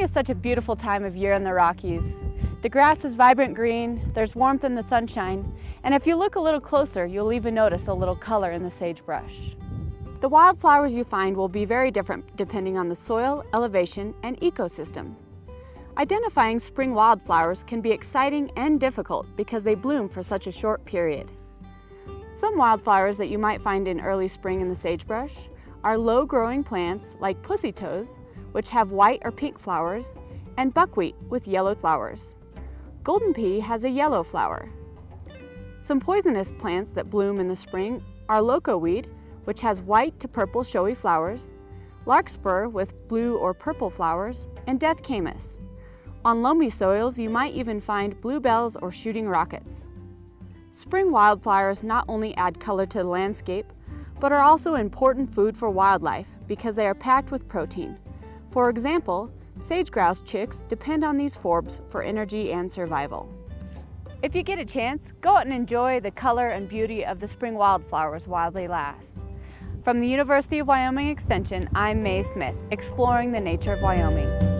is such a beautiful time of year in the Rockies. The grass is vibrant green, there's warmth in the sunshine, and if you look a little closer, you'll even notice a little color in the sagebrush. The wildflowers you find will be very different depending on the soil, elevation, and ecosystem. Identifying spring wildflowers can be exciting and difficult because they bloom for such a short period. Some wildflowers that you might find in early spring in the sagebrush are low-growing plants like pussy toes which have white or pink flowers, and buckwheat with yellow flowers. Golden pea has a yellow flower. Some poisonous plants that bloom in the spring are loco weed, which has white to purple showy flowers, larkspur with blue or purple flowers, and death camas. On loamy soils, you might even find bluebells or shooting rockets. Spring wildflowers not only add color to the landscape, but are also important food for wildlife because they are packed with protein. For example, sage grouse chicks depend on these forbs for energy and survival. If you get a chance, go out and enjoy the color and beauty of the spring wildflowers while they last. From the University of Wyoming Extension, I'm Mae Smith, exploring the nature of Wyoming.